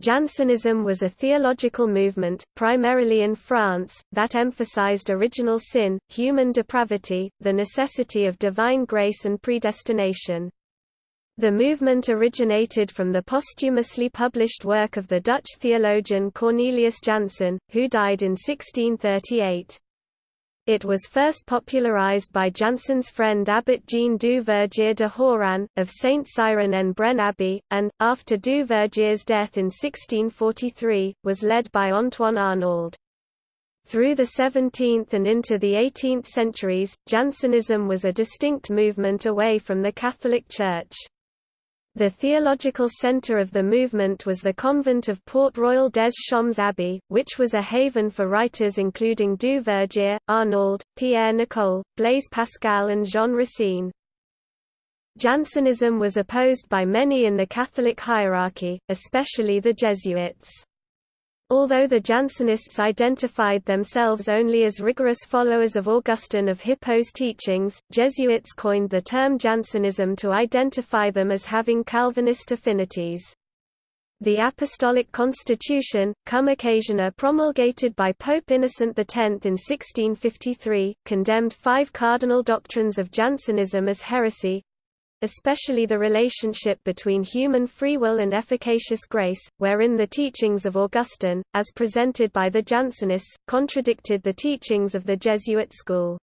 Jansenism was a theological movement, primarily in France, that emphasized original sin, human depravity, the necessity of divine grace and predestination. The movement originated from the posthumously published work of the Dutch theologian Cornelius Jansen, who died in 1638. It was first popularized by Jansen's friend Abbot Jean du Vergier de Hauranne, of Saint Cyran en Brenne Abbey, and, after du Vergier's death in 1643, was led by Antoine Arnauld. Through the 17th and into the 18th centuries, Jansenism was a distinct movement away from the Catholic Church. The theological centre of the movement was the convent of Port Royal des Champs Abbey, which was a haven for writers including Du Vergier, Arnauld, Pierre Nicole, Blaise Pascal and Jean Racine. Jansenism was opposed by many in the Catholic hierarchy, especially the Jesuits. Although the Jansenists identified themselves only as rigorous followers of Augustine of Hippo's teachings, Jesuits coined the term Jansenism to identify them as having Calvinist affinities. The Apostolic Constitution, cum occasione promulgated by Pope Innocent X in 1653, condemned five cardinal doctrines of Jansenism as heresy, especially the relationship between human free will and efficacious grace, wherein the teachings of Augustine, as presented by the Jansenists, contradicted the teachings of the Jesuit school.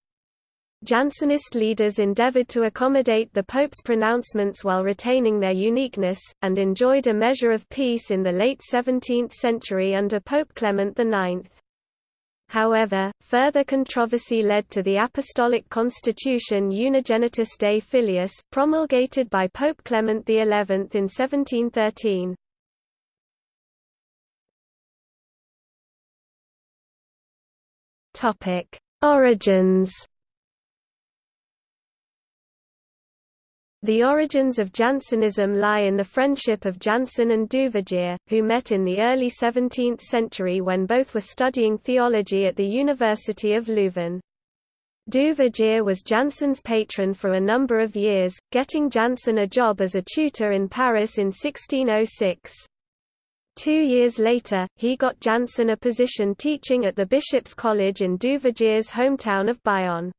Jansenist leaders endeavored to accommodate the Pope's pronouncements while retaining their uniqueness, and enjoyed a measure of peace in the late 17th century under Pope Clement IX. However, further controversy led to the Apostolic Constitution Unigenitus Dei Filius, promulgated by Pope Clement XI in 1713. Origins The origins of Jansenism lie in the friendship of Jansen and Duvergier, who met in the early 17th century when both were studying theology at the University of Leuven. Duvergier was Jansen's patron for a number of years, getting Jansen a job as a tutor in Paris in 1606. Two years later, he got Jansen a position teaching at the Bishop's College in Duvergier's hometown of Bayonne.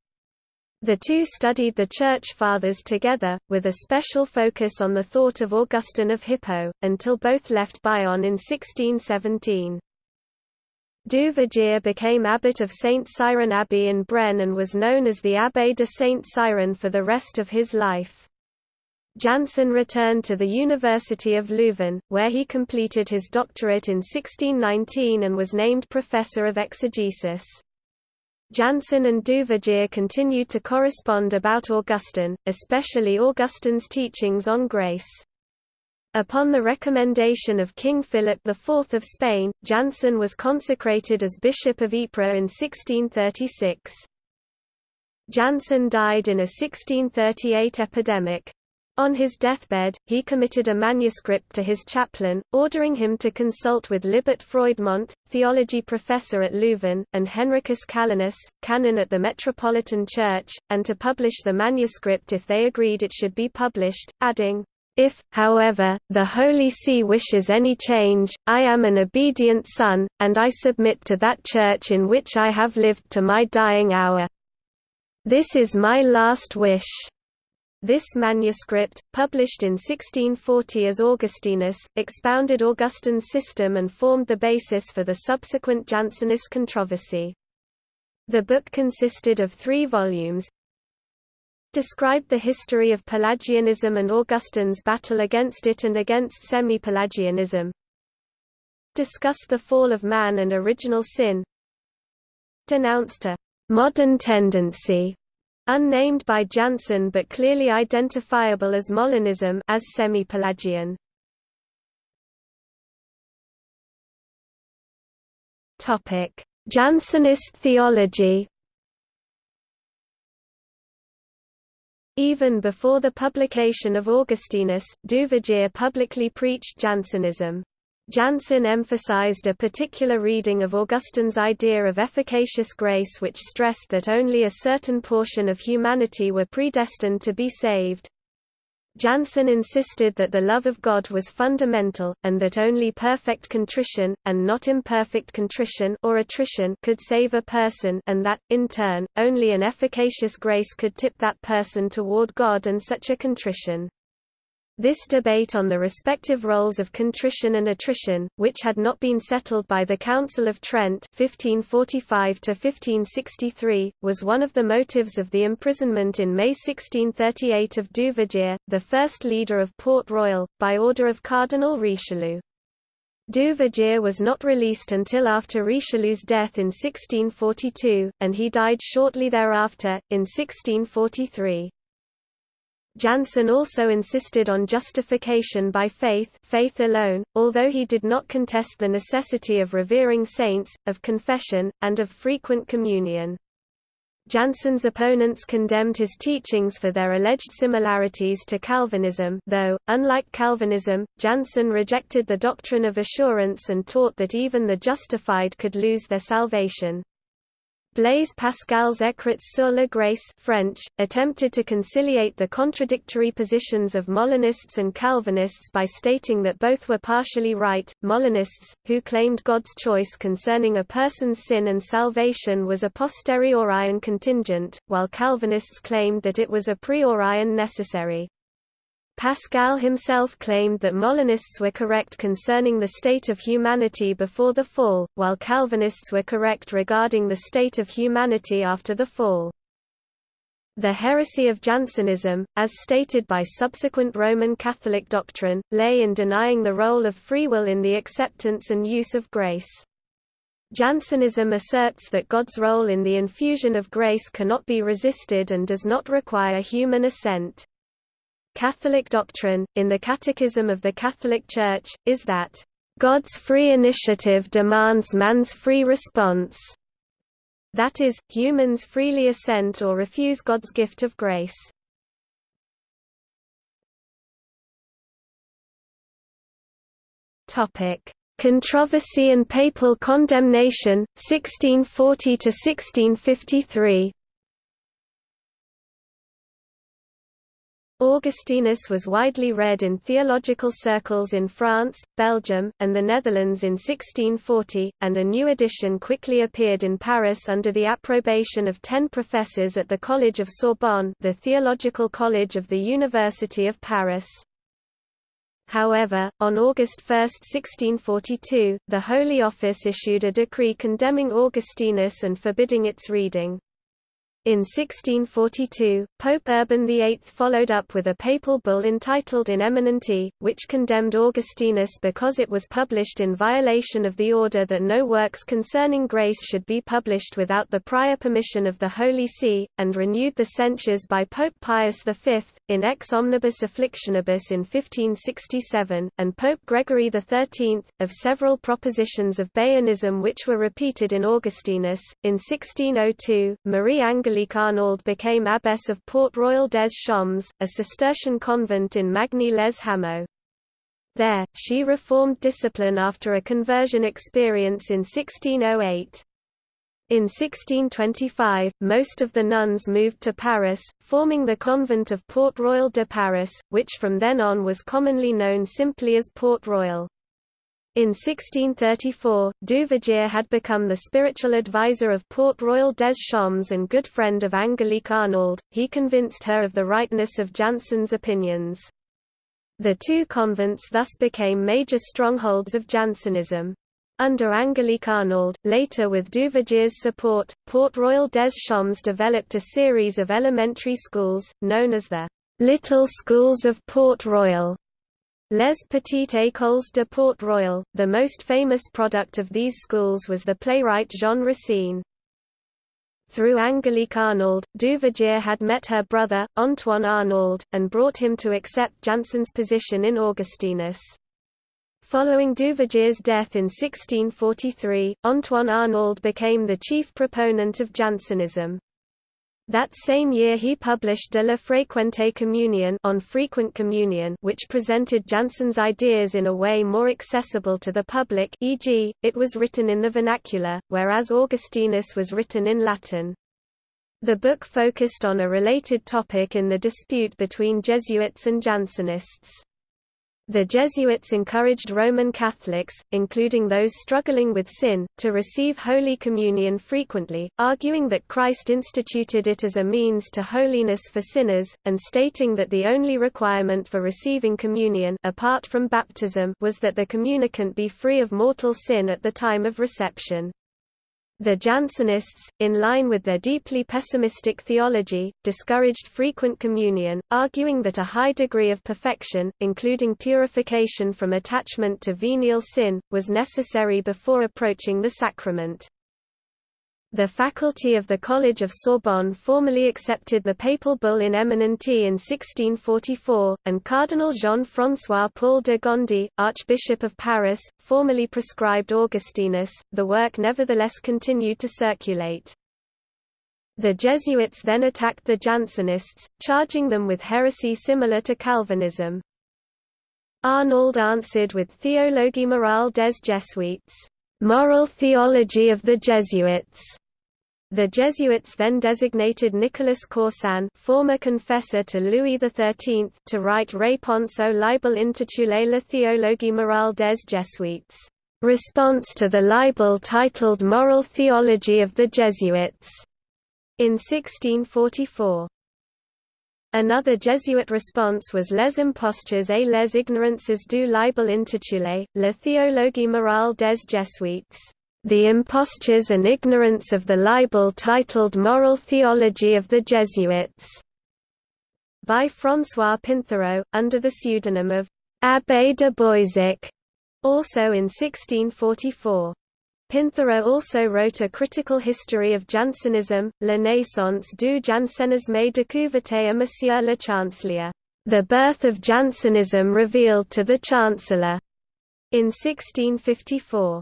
The two studied the Church Fathers together, with a special focus on the thought of Augustine of Hippo, until both left Bayonne in 1617. Duvergier became abbot of St. Cyran Abbey in Brenne and was known as the Abbé de St. Cyran for the rest of his life. Jansen returned to the University of Leuven, where he completed his doctorate in 1619 and was named professor of exegesis. Jansen and Duvergier continued to correspond about Augustine, especially Augustine's teachings on grace. Upon the recommendation of King Philip IV of Spain, Jansen was consecrated as Bishop of Ypres in 1636. Jansen died in a 1638 epidemic. On his deathbed, he committed a manuscript to his chaplain, ordering him to consult with Libert Froidmont, theology professor at Leuven, and Henricus Calenus, canon at the Metropolitan Church, and to publish the manuscript if they agreed it should be published, adding, if, however, the Holy See wishes any change, I am an obedient son, and I submit to that Church in which I have lived to my dying hour. This is my last wish. This manuscript, published in 1640 as Augustinus, expounded Augustine's system and formed the basis for the subsequent Jansenist controversy. The book consisted of three volumes, described the history of Pelagianism and Augustine's battle against it and against semi-Pelagianism, discussed the fall of man and original sin, denounced a modern tendency unnamed by Jansen but clearly identifiable as Molinism as semi-Pelagian. Topic: Jansenist theology. Even before the publication of Augustinus, Duvergier publicly preached Jansenism. Jansen emphasized a particular reading of Augustine's idea of efficacious grace which stressed that only a certain portion of humanity were predestined to be saved. Jansen insisted that the love of God was fundamental, and that only perfect contrition, and not imperfect contrition or attrition could save a person and that, in turn, only an efficacious grace could tip that person toward God and such a contrition. This debate on the respective roles of contrition and attrition, which had not been settled by the Council of Trent 1545 was one of the motives of the imprisonment in May 1638 of Duvergier, the first leader of Port Royal, by order of Cardinal Richelieu. Duvergier was not released until after Richelieu's death in 1642, and he died shortly thereafter, in 1643. Jansen also insisted on justification by faith, faith alone, although he did not contest the necessity of revering saints, of confession, and of frequent communion. Jansen's opponents condemned his teachings for their alleged similarities to Calvinism though, unlike Calvinism, Jansen rejected the doctrine of assurance and taught that even the justified could lose their salvation. Blaise Pascal's Écrits sur la grâce French, attempted to conciliate the contradictory positions of Molinists and Calvinists by stating that both were partially right. Molinists, who claimed God's choice concerning a person's sin and salvation was a posteriori and contingent, while Calvinists claimed that it was a priori and necessary. Pascal himself claimed that Molinists were correct concerning the state of humanity before the fall, while Calvinists were correct regarding the state of humanity after the fall. The heresy of Jansenism, as stated by subsequent Roman Catholic doctrine, lay in denying the role of free will in the acceptance and use of grace. Jansenism asserts that God's role in the infusion of grace cannot be resisted and does not require human assent. Catholic doctrine, in the Catechism of the Catholic Church, is that, "...God's free initiative demands man's free response." That is, humans freely assent or refuse God's gift of grace. Controversy and papal condemnation, 1640–1653 Augustinus was widely read in theological circles in France, Belgium, and the Netherlands in 1640, and a new edition quickly appeared in Paris under the approbation of ten professors at the College of Sorbonne the theological college of the University of Paris. However, on August 1, 1642, the Holy Office issued a decree condemning Augustinus and forbidding its reading. In 1642, Pope Urban VIII followed up with a papal bull entitled In Eminenti, which condemned Augustinus because it was published in violation of the order that no works concerning grace should be published without the prior permission of the Holy See, and renewed the censures by Pope Pius V, in Ex Omnibus Afflictionibus in 1567, and Pope Gregory XIII, of several propositions of Baianism which were repeated in Augustinus. In 1602, Marie Angelique Arnauld became abbess of Port Royal des Champs, a Cistercian convent in Magny-les-Hameaux. There, she reformed discipline after a conversion experience in 1608. In 1625, most of the nuns moved to Paris, forming the convent of Port Royal de Paris, which from then on was commonly known simply as Port Royal. In 1634, Duvergier had become the spiritual advisor of Port Royal des Champs and good friend of Angelique Arnauld, He convinced her of the rightness of Jansen's opinions. The two convents thus became major strongholds of Jansenism. Under Angelique Arnauld, later with Duvergier's support, Port Royal des Champs developed a series of elementary schools, known as the Little Schools of Port Royal. Les Petites Écoles de Port Royal, the most famous product of these schools was the playwright Jean Racine. Through Angelique Arnauld, Duvergier had met her brother, Antoine Arnauld, and brought him to accept Jansen's position in Augustinus. Following Duvergier's death in 1643, Antoine Arnauld became the chief proponent of Jansenism. That same year he published De la Frequente Communion on frequent communion which presented Jansen's ideas in a way more accessible to the public e.g., it was written in the vernacular, whereas Augustinus was written in Latin. The book focused on a related topic in the dispute between Jesuits and Jansenists. The Jesuits encouraged Roman Catholics, including those struggling with sin, to receive Holy Communion frequently, arguing that Christ instituted it as a means to holiness for sinners, and stating that the only requirement for receiving communion apart from baptism was that the communicant be free of mortal sin at the time of reception. The Jansenists, in line with their deeply pessimistic theology, discouraged frequent communion, arguing that a high degree of perfection, including purification from attachment to venial sin, was necessary before approaching the sacrament. The faculty of the College of Sorbonne formally accepted the papal bull in eminenti in 1644, and Cardinal Jean-François Paul de Gondi, Archbishop of Paris, formally prescribed Augustinus. The work nevertheless continued to circulate. The Jesuits then attacked the Jansenists, charging them with heresy similar to Calvinism. Arnauld answered with Théologie morale des Jésuites. Moral theology of the Jesuits. The Jesuits then designated Nicolas Caussin former confessor to Louis XIII to write Réponse au libelle intitulée La théologie morale des Jésuites, response to the libel titled Moral Theology of the Jesuits, in 1644. Another Jesuit response was Les impostures et les ignorances du libel intitulé, La théologie morale des Jésuites, The Impostures and Ignorance of the Libel titled Moral Theology of the Jesuits, by François Pinthereau, under the pseudonym of Abbé de Boisic, also in 1644. Pinthereau also wrote a critical history of Jansenism, La naissance du jansénisme découverte à Monsieur le Chancelier, The Birth of Jansenism Revealed to the Chancellor, in 1654.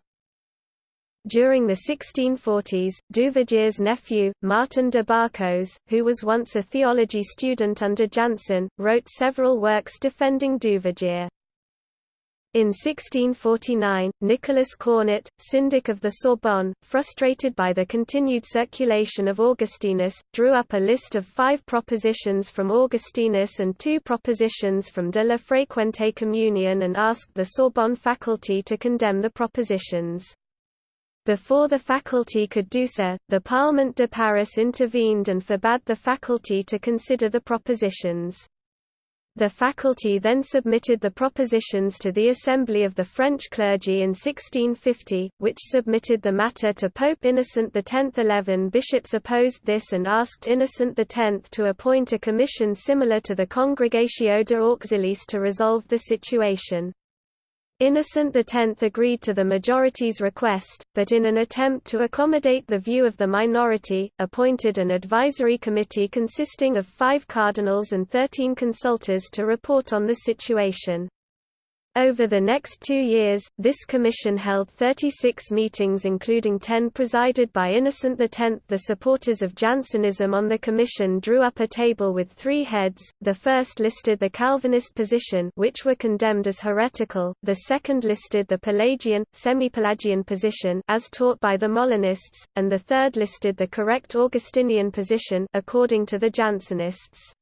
During the 1640s, Duvergier's nephew, Martin de Barcos, who was once a theology student under Jansen, wrote several works defending Duvergier. In 1649, Nicolas Cornet, syndic of the Sorbonne, frustrated by the continued circulation of Augustinus, drew up a list of five propositions from Augustinus and two propositions from de la Frequente Communion and asked the Sorbonne faculty to condemn the propositions. Before the faculty could do so, the Parlement de Paris intervened and forbade the faculty to consider the propositions. The faculty then submitted the propositions to the Assembly of the French clergy in 1650, which submitted the matter to Pope Innocent X. Eleven bishops opposed this and asked Innocent X to appoint a commission similar to the Congregatio de Auxiliis to resolve the situation. Innocent X agreed to the majority's request, but in an attempt to accommodate the view of the minority, appointed an advisory committee consisting of five cardinals and thirteen consultors to report on the situation. Over the next two years, this commission held 36 meetings including 10 presided by Innocent X. The supporters of Jansenism on the commission drew up a table with three heads, the first listed the Calvinist position which were condemned as heretical, the second listed the Pelagian, semi-Pelagian position as taught by the Molinists, and the third listed the correct Augustinian position according to the Jansenists.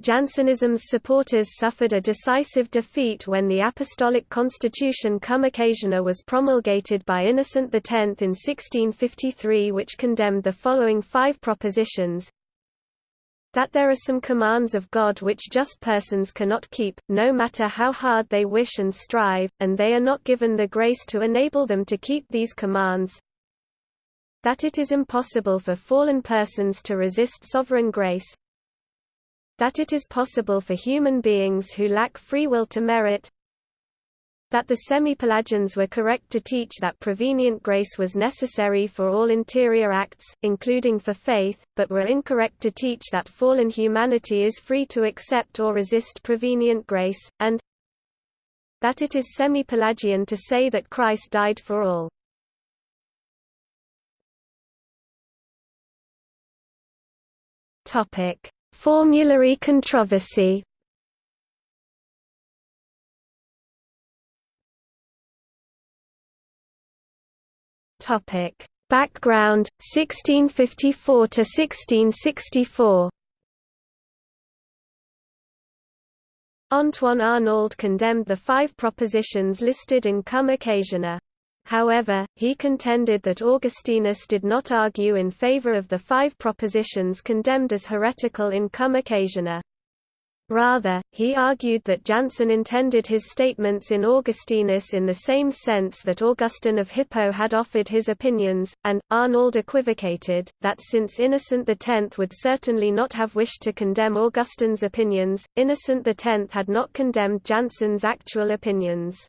Jansenism's supporters suffered a decisive defeat when the Apostolic Constitution Cum Occasione was promulgated by Innocent X in 1653 which condemned the following five propositions. That there are some commands of God which just persons cannot keep, no matter how hard they wish and strive, and they are not given the grace to enable them to keep these commands. That it is impossible for fallen persons to resist sovereign grace that it is possible for human beings who lack free will to merit that the semi-Pelagians were correct to teach that prevenient grace was necessary for all interior acts, including for faith, but were incorrect to teach that fallen humanity is free to accept or resist prevenient grace, and that it is semi-Pelagian to say that Christ died for all. Topic Formulary controversy. Topic: Background 1654 to 1664 Antoine Arnauld condemned the five propositions listed in Cum Occasione. However, he contended that Augustinus did not argue in favor of the five propositions condemned as heretical in Cum Occasione. Rather, he argued that Jansen intended his statements in Augustinus in the same sense that Augustine of Hippo had offered his opinions, and, Arnauld equivocated, that since Innocent X would certainly not have wished to condemn Augustine's opinions, Innocent X had not condemned Jansen's actual opinions.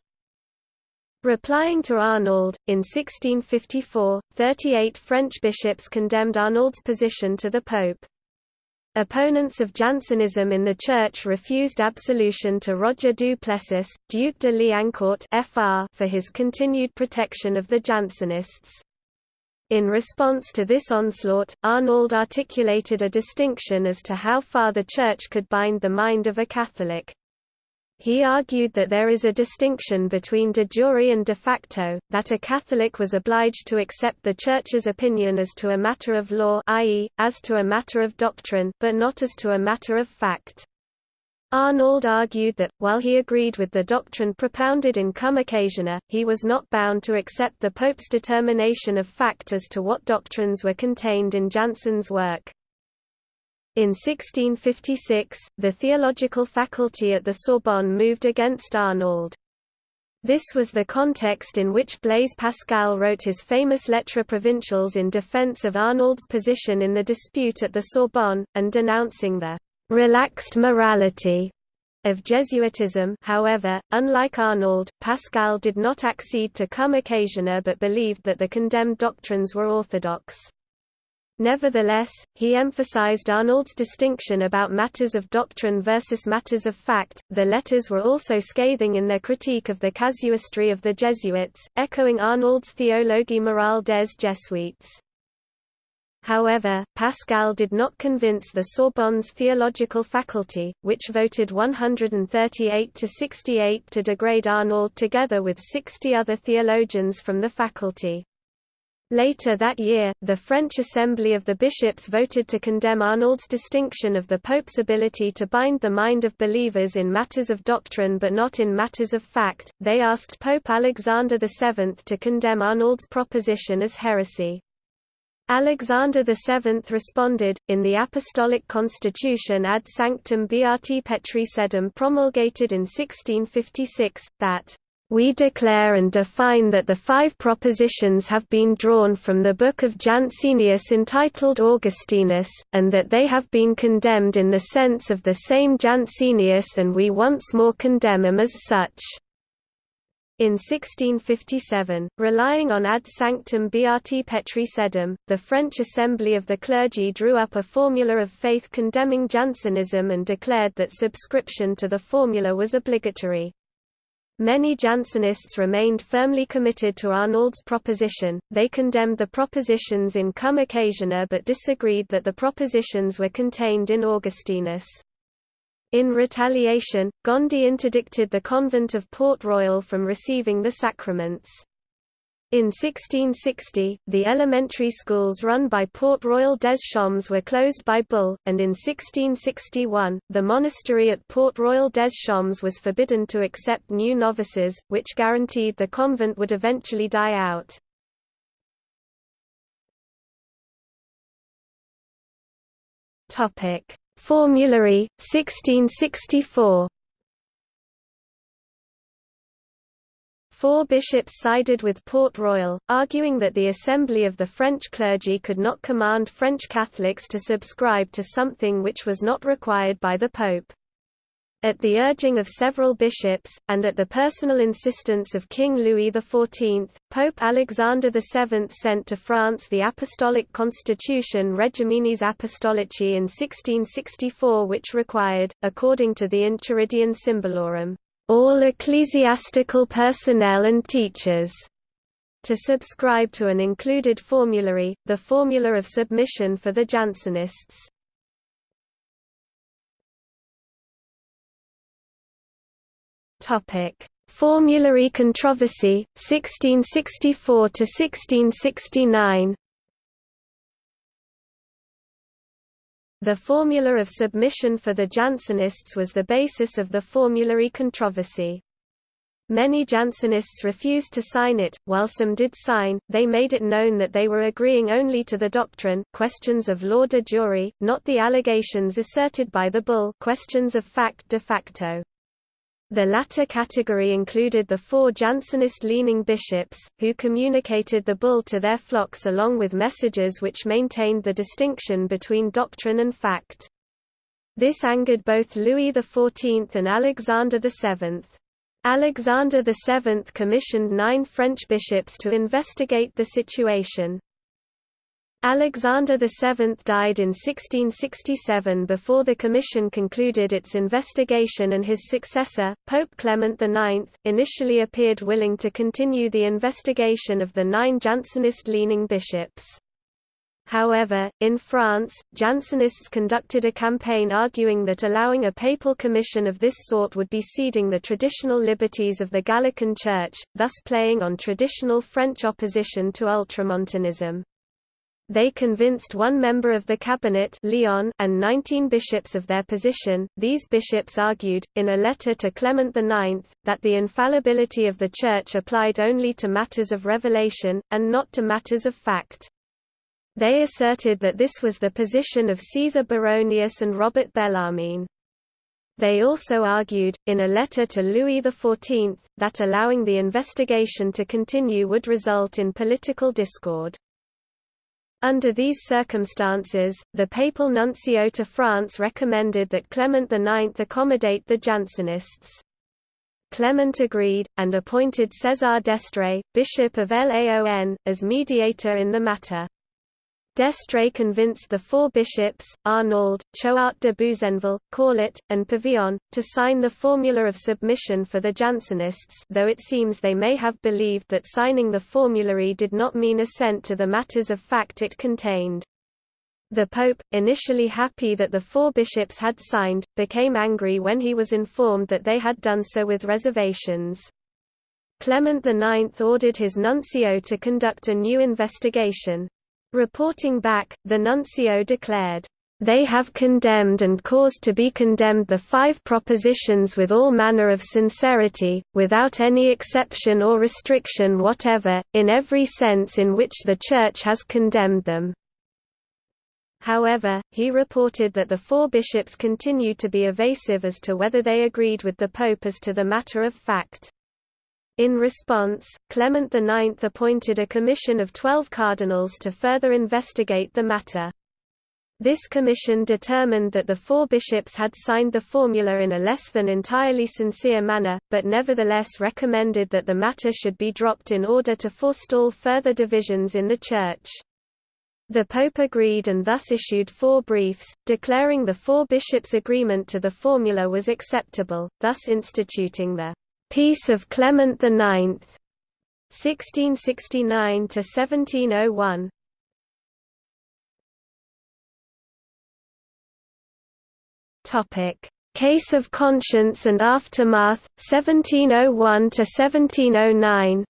Replying to Arnauld, in 1654, 38 French bishops condemned Arnauld's position to the Pope. Opponents of Jansenism in the Church refused absolution to Roger du Plessis, Duc de Liancourt for his continued protection of the Jansenists. In response to this onslaught, Arnauld articulated a distinction as to how far the Church could bind the mind of a Catholic. He argued that there is a distinction between de jure and de facto, that a Catholic was obliged to accept the Church's opinion as to a matter of law i.e., as to a matter of doctrine, but not as to a matter of fact. Arnauld argued that, while he agreed with the doctrine propounded in Cum Occasione, he was not bound to accept the Pope's determination of fact as to what doctrines were contained in Jansen's work. In 1656, the theological faculty at the Sorbonne moved against Arnauld. This was the context in which Blaise Pascal wrote his famous Lettres provinciales in defense of Arnauld's position in the dispute at the Sorbonne, and denouncing the «relaxed morality» of Jesuitism however, unlike Arnauld, Pascal did not accede to cum occasione but believed that the condemned doctrines were orthodox. Nevertheless, he emphasized Arnauld's distinction about matters of doctrine versus matters of fact. The letters were also scathing in their critique of the casuistry of the Jesuits, echoing Arnauld's Théologie morale des Jésuites. However, Pascal did not convince the Sorbonne's theological faculty, which voted 138 to 68 to degrade Arnauld together with 60 other theologians from the faculty. Later that year, the French Assembly of the Bishops voted to condemn Arnauld's distinction of the Pope's ability to bind the mind of believers in matters of doctrine but not in matters of fact. They asked Pope Alexander VII to condemn Arnauld's proposition as heresy. Alexander VII responded, in the Apostolic Constitution ad sanctum Beati Petri Sedem promulgated in 1656, that we declare and define that the five propositions have been drawn from the book of Jansenius entitled Augustinus, and that they have been condemned in the sense of the same Jansenius and we once more condemn them as such. In 1657, relying on ad sanctum beati petri sedem, the French Assembly of the Clergy drew up a formula of faith condemning Jansenism and declared that subscription to the formula was obligatory. Many Jansenists remained firmly committed to Arnauld's proposition, they condemned the propositions in Cum Occasione but disagreed that the propositions were contained in Augustinus. In retaliation, Gondi interdicted the convent of Port Royal from receiving the sacraments. In 1660, the elementary schools run by Port Royal des Champs were closed by bull, and in 1661, the monastery at Port Royal des Champs was forbidden to accept new novices, which guaranteed the convent would eventually die out. Formulary, 1664 Four bishops sided with Port Royal, arguing that the assembly of the French clergy could not command French Catholics to subscribe to something which was not required by the Pope. At the urging of several bishops, and at the personal insistence of King Louis XIV, Pope Alexander VII sent to France the Apostolic Constitution Regiminis Apostolici in 1664 which required, according to the Enchiridion Symbolorum, all ecclesiastical personnel and teachers to subscribe to an included formulary, the Formula of Submission for the Jansenists. Topic: Formulary controversy, 1664–1669 The formula of submission for the Jansenists was the basis of the formulary controversy. Many Jansenists refused to sign it, while some did sign, they made it known that they were agreeing only to the doctrine questions of law de jure, not the allegations asserted by the bull questions of fact de facto. The latter category included the four Jansenist-leaning bishops, who communicated the bull to their flocks along with messages which maintained the distinction between doctrine and fact. This angered both Louis XIV and Alexander VII. Alexander VII commissioned nine French bishops to investigate the situation. Alexander VII died in 1667 before the commission concluded its investigation and his successor, Pope Clement IX, initially appeared willing to continue the investigation of the nine Jansenist-leaning bishops. However, in France, Jansenists conducted a campaign arguing that allowing a papal commission of this sort would be ceding the traditional liberties of the Gallican Church, thus playing on traditional French opposition to ultramontanism. They convinced one member of the cabinet Lionne and 19 bishops of their position. These bishops argued, in a letter to Clement IX, that the infallibility of the Church applied only to matters of revelation, and not to matters of fact. They asserted that this was the position of Caesar Baronius and Robert Bellarmine. They also argued, in a letter to Louis XIV, that allowing the investigation to continue would result in political discord. Under these circumstances, the papal nuncio to France recommended that Clement IX accommodate the Jansenists. Clement agreed, and appointed César d'Estrées, Bishop of Laon, as mediator in the matter. D'Estrées convinced the four bishops, Arnauld, Choart de Buzenval, Caulet, and Pavillon, to sign the formula of submission for the Jansenists though it seems they may have believed that signing the formulary did not mean assent to the matters of fact it contained. The Pope, initially happy that the four bishops had signed, became angry when he was informed that they had done so with reservations. Clement IX ordered his nuncio to conduct a new investigation. Reporting back, the nuncio declared, "...they have condemned and caused to be condemned the five propositions with all manner of sincerity, without any exception or restriction whatever, in every sense in which the Church has condemned them." However, he reported that the four bishops continued to be evasive as to whether they agreed with the Pope as to the matter of fact. In response, Clement IX appointed a commission of twelve cardinals to further investigate the matter. This commission determined that the four bishops had signed the formula in a less than entirely sincere manner, but nevertheless recommended that the matter should be dropped in order to forestall further divisions in the Church. The Pope agreed and thus issued four briefs, declaring the four bishops' agreement to the formula was acceptable, thus instituting the Peace of Clement IX 1669 to 1701 Topic Case of Conscience and Aftermath 1701 to 1709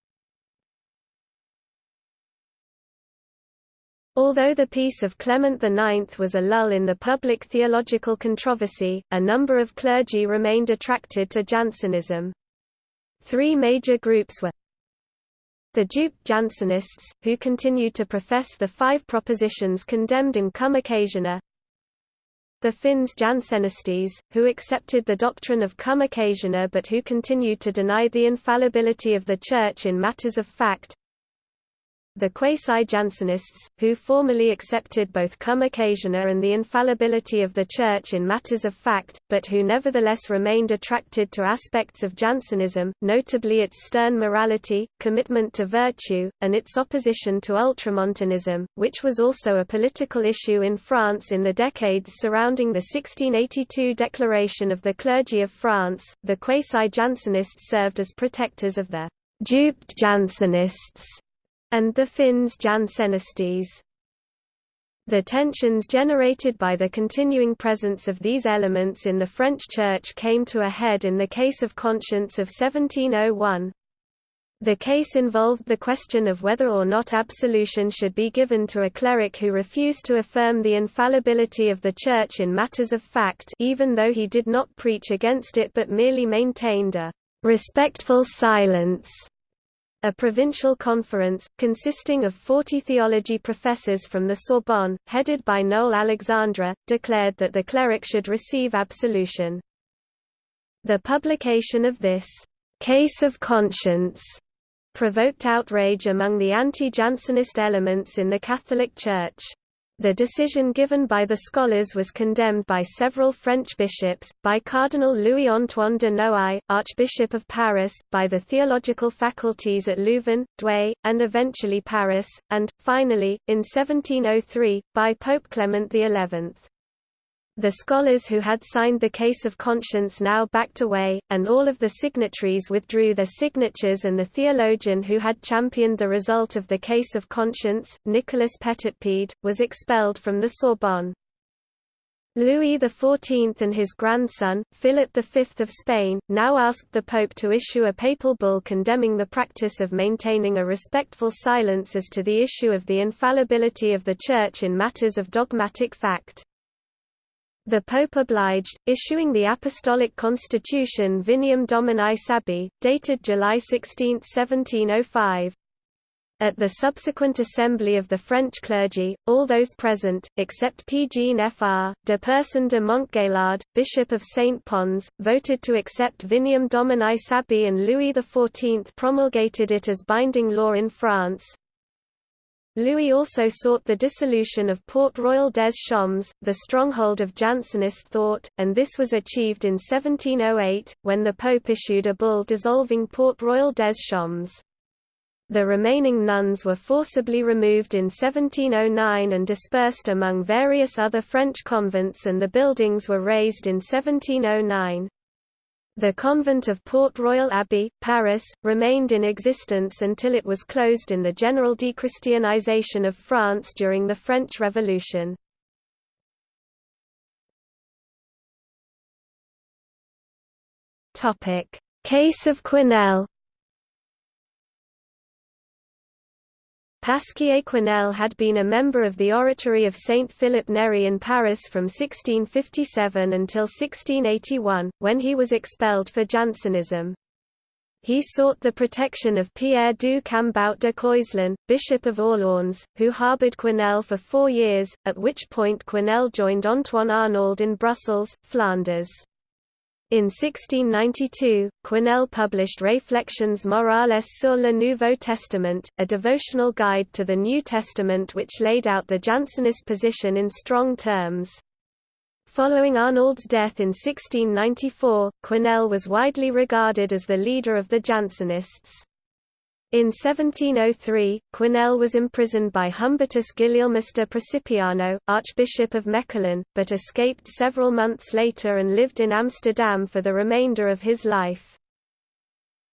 Although the Peace of Clement IX was a lull in the public theological controversy, a number of clergy remained attracted to Jansenism. Three major groups were the duped Jansenists, who continued to profess the five propositions condemned in Cum Occasione, the Finns Jansenistes, who accepted the doctrine of Cum Occasione but who continued to deny the infallibility of the Church in matters of fact, the quasi-Jansenists, who formally accepted both cum occasione and the infallibility of the Church in matters of fact, but who nevertheless remained attracted to aspects of Jansenism, notably its stern morality, commitment to virtue, and its opposition to ultramontanism, which was also a political issue in France in the decades surrounding the 1682 Declaration of the Clergy of France. The quasi-Jansenists served as protectors of the duped Jansenists and the Finns Jansenistes. The tensions generated by the continuing presence of these elements in the French Church came to a head in the case of conscience of 1701. The case involved the question of whether or not absolution should be given to a cleric who refused to affirm the infallibility of the Church in matters of fact even though he did not preach against it but merely maintained a «respectful silence» A provincial conference, consisting of 40 theology professors from the Sorbonne, headed by Noel Alexandre, declared that the cleric should receive absolution. The publication of this «case of conscience» provoked outrage among the anti-Jansenist elements in the Catholic Church. The decision given by the scholars was condemned by several French bishops, by Cardinal Louis-Antoine de Noailles, Archbishop of Paris, by the theological faculties at Louvain, Douai, and eventually Paris, and, finally, in 1703, by Pope Clement XI. The scholars who had signed the case of conscience now backed away, and all of the signatories withdrew their signatures and the theologian who had championed the result of the case of conscience, Nicolas Petitpied, was expelled from the Sorbonne. Louis XIV and his grandson, Philip V of Spain, now asked the Pope to issue a papal bull condemning the practice of maintaining a respectful silence as to the issue of the infallibility of the Church in matters of dogmatic fact. The Pope obliged, issuing the Apostolic Constitution Vinium Domini Sabi, dated July 16, 1705. At the subsequent assembly of the French clergy, all those present, except P. Jean Fr. de Percin de Montgaillard, Bishop of St. Pons, voted to accept Vinium Domini Sabi and Louis XIV promulgated it as binding law in France. Louis also sought the dissolution of Port Royal des Champs, the stronghold of Jansenist thought, and this was achieved in 1708, when the Pope issued a bull dissolving Port Royal des Champs. The remaining nuns were forcibly removed in 1709 and dispersed among various other French convents and the buildings were razed in 1709. The convent of Port Royal Abbey, Paris, remained in existence until it was closed in the general dechristianization of France during the French Revolution. Case of Quesnel Pasquier Quesnel had been a member of the Oratory of Saint Philip Neri in Paris from 1657 until 1681, when he was expelled for Jansenism. He sought the protection of Pierre du Cambout de Coislin, Bishop of Orléans, who harboured Quesnel for four years, at which point Quesnel joined Antoine Arnauld in Brussels, Flanders. In 1692, Quesnel published Réflexions morales sur le Nouveau Testament, a devotional guide to the New Testament which laid out the Jansenist position in strong terms. Following Arnauld's death in 1694, Quesnel was widely regarded as the leader of the Jansenists. In 1703, Quesnel was imprisoned by Humbertus Guilielmus de Precipiano, Archbishop of Mechelen, but escaped several months later and lived in Amsterdam for the remainder of his life.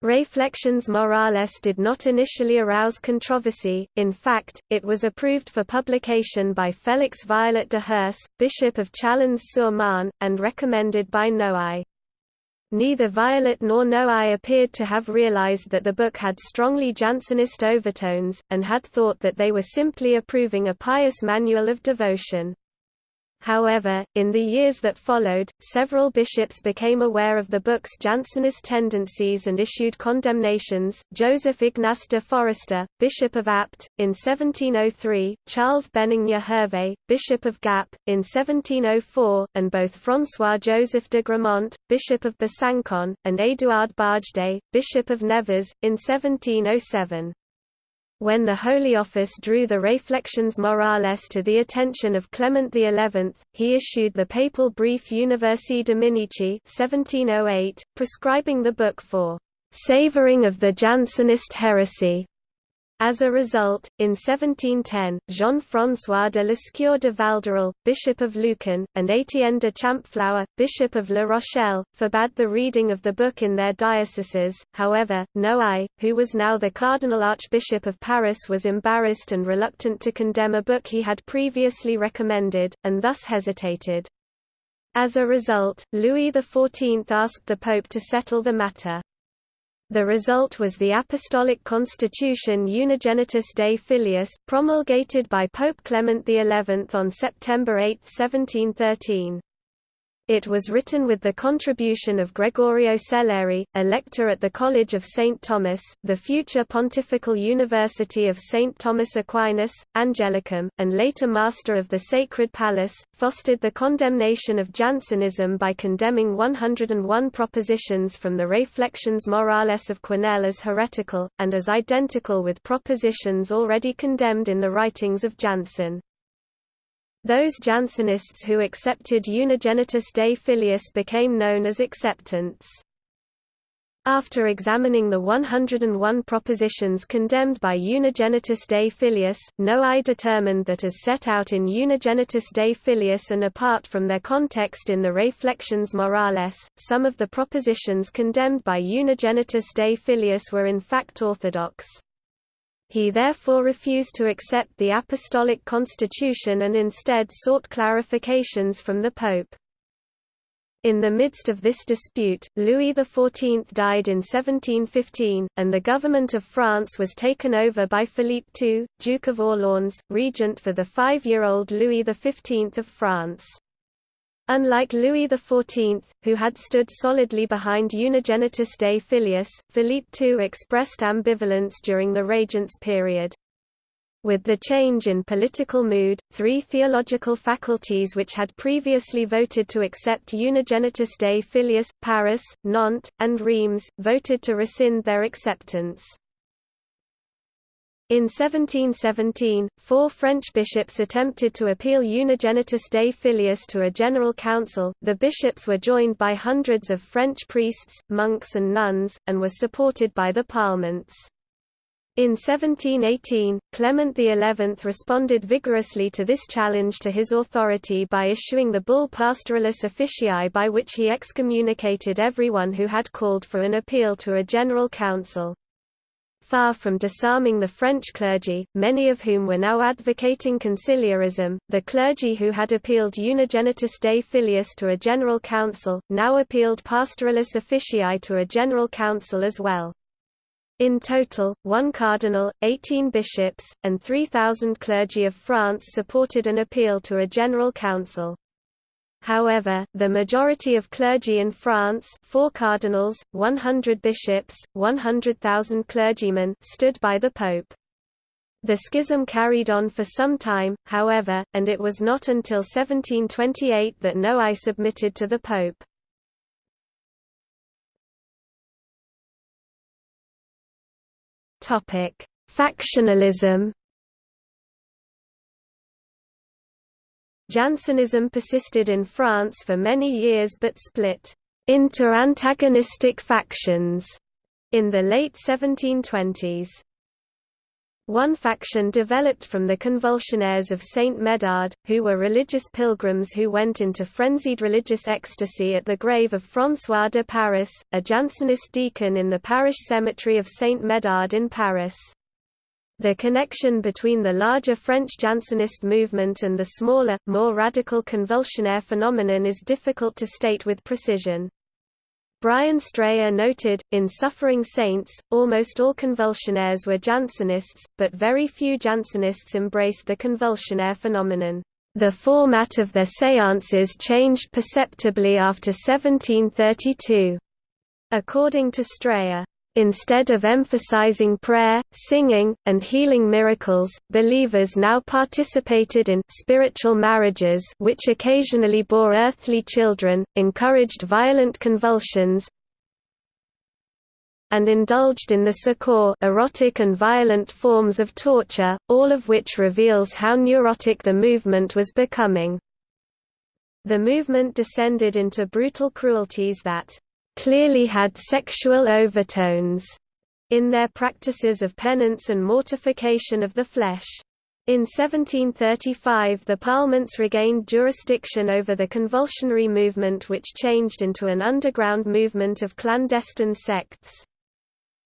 Reflections morales did not initially arouse controversy, in fact, it was approved for publication by Félix Vialart de Herse, Bishop of Chalons-sur-Marne, and recommended by Noailles. Neither Vialart nor Noailles appeared to have realized that the book had strongly Jansenist overtones, and had thought that they were simply approving a pious manual of devotion. However, in the years that followed, several bishops became aware of the book's Jansenist tendencies and issued condemnations. Joseph Ignace de Foresta, Bishop of Apt, in 1703, Charles Benigne Hervé, Bishop of Gap, in 1704, and both François Joseph de Gramont, Bishop of Besancon, and Édouard Bargedy, Bishop of Nevers, in 1707. When the Holy Office drew the Réflexions morales to the attention of Clement XI, he issued the papal brief Universi Dominici 1708, prescribing the book for «savouring of the Jansenist heresy», As a result, in 1710, Jean-François de Lescure de Valderel, Bishop of Luçon, and Étienne de Champflour, Bishop of La Rochelle, forbade the reading of the book in their dioceses. However, Noailles, who was now the Cardinal Archbishop of Paris was embarrassed and reluctant to condemn a book he had previously recommended, and thus hesitated. As a result, Louis XIV asked the Pope to settle the matter. The result was the Apostolic Constitution Unigenitus Dei Filius, promulgated by Pope Clement XI on September 8, 1713. It was written with the contribution of Gregorio Selleri, a lector at the College of St. Thomas, the future Pontifical University of St. Thomas Aquinas, Angelicum, and later Master of the Sacred Palace, fostered the condemnation of Jansenism by condemning 101 propositions from the Reflections Morales of Quesnel as heretical, and as identical with propositions already condemned in the writings of Jansen. Those Jansenists who accepted Unigenitus Dei Filius became known as acceptants. After examining the 101 propositions condemned by Unigenitus Dei Filius, Noailles determined that as set out in Unigenitus Dei Filius and apart from their context in the Reflections Morales, some of the propositions condemned by Unigenitus Dei Filius were in fact orthodox. He therefore refused to accept the apostolic constitution and instead sought clarifications from the Pope. In the midst of this dispute, Louis XIV died in 1715, and the government of France was taken over by Philippe II, Duke of Orléans, regent for the five-year-old Louis XV of France. Unlike Louis XIV, who had stood solidly behind Unigenitus Dei Filius, Philippe II expressed ambivalence during the regent's period. With the change in political mood, three theological faculties which had previously voted to accept Unigenitus Dei Filius, Paris, Nantes, and Reims, voted to rescind their acceptance. In 1717, four French bishops attempted to appeal Unigenitus Dei Filius to a general council. The bishops were joined by hundreds of French priests, monks, and nuns, and were supported by the parliaments. In 1718, Clement XI responded vigorously to this challenge to his authority by issuing the bull Pastoralis Officii by which he excommunicated everyone who had called for an appeal to a general council. Far from disarming the French clergy, many of whom were now advocating conciliarism, the clergy who had appealed Unigenitus Dei Filius to a general council, now appealed Pastoralis Officii to a general council as well. In total, one cardinal, 18 bishops, and 3,000 clergy of France supported an appeal to a general council. However, the majority of clergy in France four cardinals, 100 bishops, 100,000 clergymen stood by the Pope. The schism carried on for some time, however, and it was not until 1728 that Noailles submitted to the Pope. Factionalism Jansenism persisted in France for many years but split into antagonistic factions in the late 1720s. One faction developed from the convulsionaires of Saint Médard, who were religious pilgrims who went into frenzied religious ecstasy at the grave of François de Paris, a Jansenist deacon in the parish cemetery of Saint Médard in Paris. The connection between the larger French Jansenist movement and the smaller, more radical convulsionaire phenomenon is difficult to state with precision. Brian Strayer noted, in Suffering Saints, almost all convulsionaires were Jansenists, but very few Jansenists embraced the convulsionaire phenomenon. The format of their séances changed perceptibly after 1732. According to Strayer, Instead of emphasizing prayer, singing, and healing miracles, believers now participated in spiritual marriages which occasionally bore earthly children, encouraged violent convulsions, and indulged in the secours erotic and violent forms of torture, all of which reveals how neurotic the movement was becoming. The movement descended into brutal cruelties that clearly had sexual overtones. in their practices of penance and mortification of the flesh. In 1735 the Parlements regained jurisdiction over the convulsionary movement which changed into an underground movement of clandestine sects.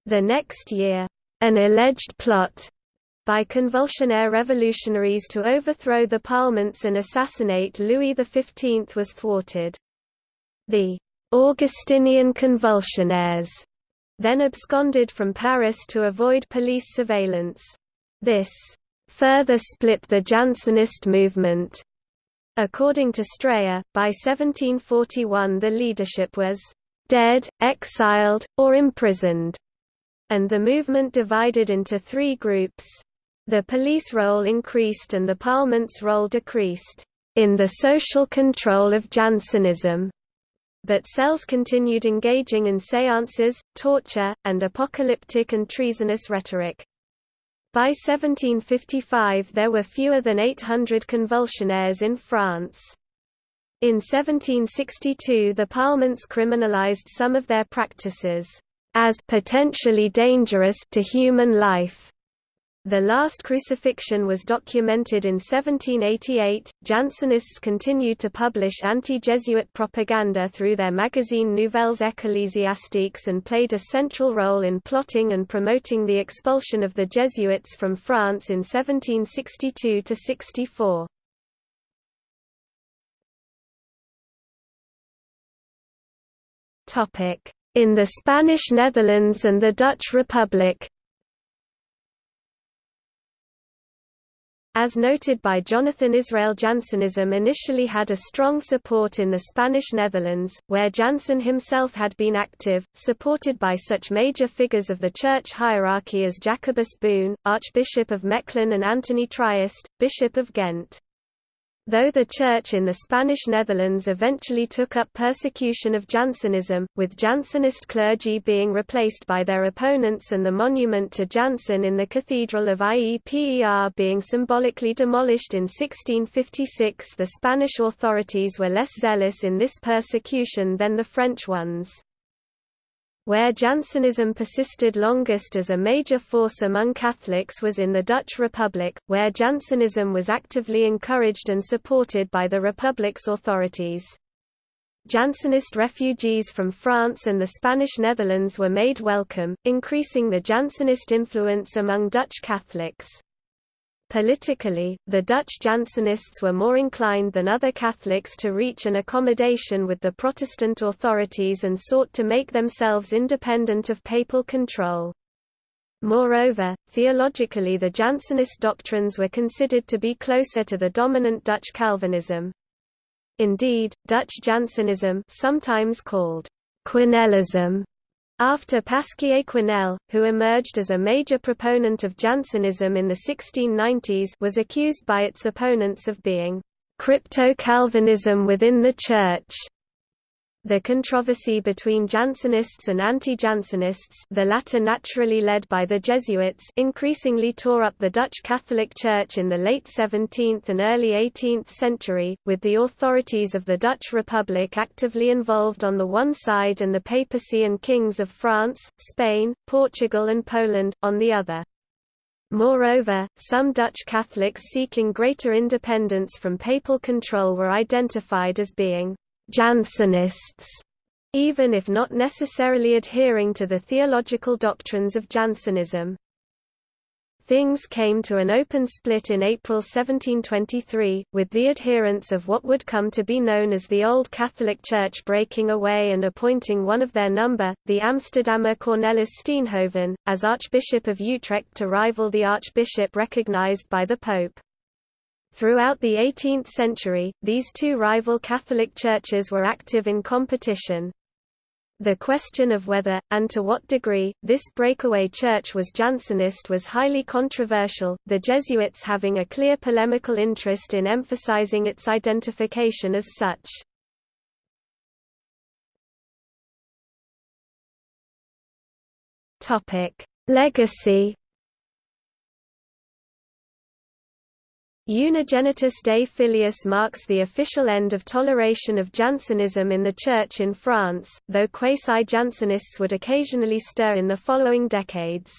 The next year, an alleged plot by convulsionaire revolutionaries to overthrow the Parlements and assassinate Louis XV was thwarted. The Augustinian convulsionaires then absconded from Paris to avoid police surveillance. This further split the Jansenist movement. According to Strayer, by 1741 the leadership was dead, exiled, or imprisoned, and the movement divided into three groups. The police role increased and the parliament's role decreased in the social control of Jansenism but cells continued engaging in séances, torture, and apocalyptic and treasonous rhetoric. By 1755 there were fewer than 800 convulsionaires in France. In 1762 the parliaments criminalized some of their practices, as potentially dangerous to human life. The last crucifixion was documented in 1788. Jansenists continued to publish anti Jesuit propaganda through their magazine Nouvelles Ecclésiastiques and played a central role in plotting and promoting the expulsion of the Jesuits from France in 1762 64. In the Spanish Netherlands and the Dutch Republic As noted by Jonathan Israel Jansenism initially had a strong support in the Spanish Netherlands, where Jansen himself had been active, supported by such major figures of the church hierarchy as Jacobus Boon, Archbishop of Mechlin and Antony Triest, Bishop of Ghent. Though the Church in the Spanish Netherlands eventually took up persecution of Jansenism, with Jansenist clergy being replaced by their opponents and the monument to Jansen in the Cathedral of Ieper being symbolically demolished in 1656 the Spanish authorities were less zealous in this persecution than the French ones. Where Jansenism persisted longest as a major force among Catholics was in the Dutch Republic, where Jansenism was actively encouraged and supported by the Republic's authorities. Jansenist refugees from France and the Spanish Netherlands were made welcome, increasing the Jansenist influence among Dutch Catholics. Politically, the Dutch Jansenists were more inclined than other Catholics to reach an accommodation with the Protestant authorities and sought to make themselves independent of papal control. Moreover, theologically the Jansenist doctrines were considered to be closer to the dominant Dutch Calvinism. Indeed, Dutch Jansenism sometimes called Quesnelism after Pasquier Quesnel, who emerged as a major proponent of Jansenism in the 1690s was accused by its opponents of being crypto-Calvinism within the Church. The controversy between Jansenists and anti-Jansenists the latter naturally led by the Jesuits increasingly tore up the Dutch Catholic Church in the late 17th and early 18th century, with the authorities of the Dutch Republic actively involved on the one side and the papacy and kings of France, Spain, Portugal and Poland, on the other. Moreover, some Dutch Catholics seeking greater independence from papal control were identified as being Jansenists, even if not necessarily adhering to the theological doctrines of Jansenism. Things came to an open split in April 1723, with the adherents of what would come to be known as the Old Catholic Church breaking away and appointing one of their number, the Amsterdammer Cornelis Steenhoven, as Archbishop of Utrecht to rival the archbishop recognized by the Pope. Throughout the 18th century, these two rival Catholic churches were active in competition. The question of whether, and to what degree, this breakaway church was Jansenist was highly controversial, the Jesuits having a clear polemical interest in emphasizing its identification as such. Legacy Unigenitus Dei Filius marks the official end of toleration of Jansenism in the Church in France, though quasi-Jansenists would occasionally stir in the following decades.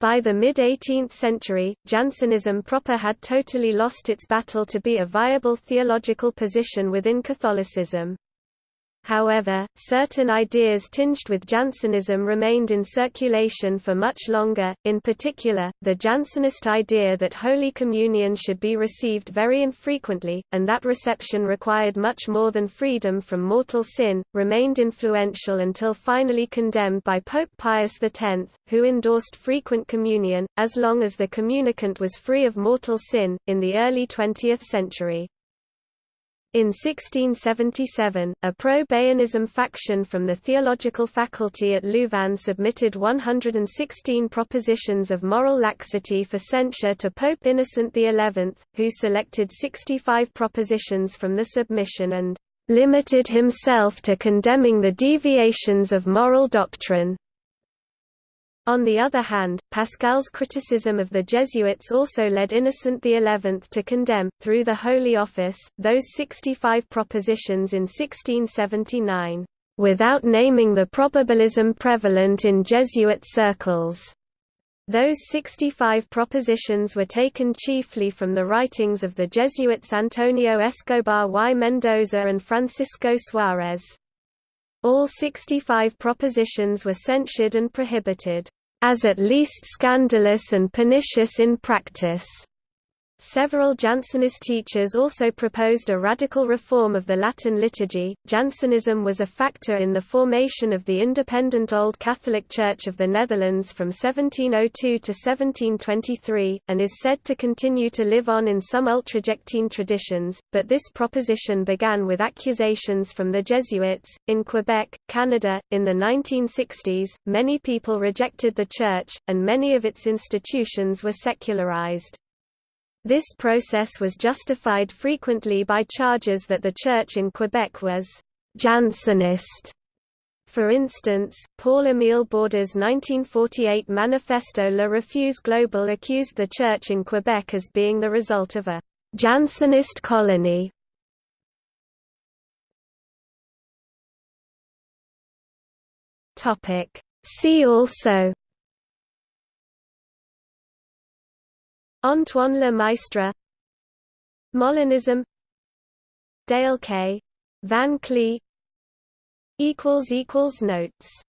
By the mid-18th century, Jansenism proper had totally lost its battle to be a viable theological position within Catholicism. However, certain ideas tinged with Jansenism remained in circulation for much longer, in particular, the Jansenist idea that Holy Communion should be received very infrequently, and that reception required much more than freedom from mortal sin, remained influential until finally condemned by Pope Pius X, who endorsed frequent communion, as long as the communicant was free of mortal sin, in the early 20th century. In 1677, a pro-Béanism faction from the theological faculty at Louvain submitted 116 propositions of moral laxity for censure to Pope Innocent XI, who selected 65 propositions from the submission and "...limited himself to condemning the deviations of moral doctrine." On the other hand, Pascal's criticism of the Jesuits also led Innocent XI to condemn, through the Holy Office, those 65 propositions in 1679, "...without naming the probabilism prevalent in Jesuit circles." Those 65 propositions were taken chiefly from the writings of the Jesuits Antonio Escobar y Mendoza and Francisco Suárez. All 65 propositions were censured and prohibited as at least scandalous and pernicious in practice. Several Jansenist teachers also proposed a radical reform of the Latin liturgy. Jansenism was a factor in the formation of the independent Old Catholic Church of the Netherlands from 1702 to 1723, and is said to continue to live on in some ultrajectine traditions, but this proposition began with accusations from the Jesuits. In Quebec, Canada, in the 1960s, many people rejected the Church, and many of its institutions were secularized. This process was justified frequently by charges that the Church in Quebec was «Jansenist». For instance, Paul-Émile Borduas's 1948 Manifesto La Refus Global accused the Church in Quebec as being the result of a «Jansenist colony». See also Antoine Le Maistre Molinism Dale K. Van Kley Notes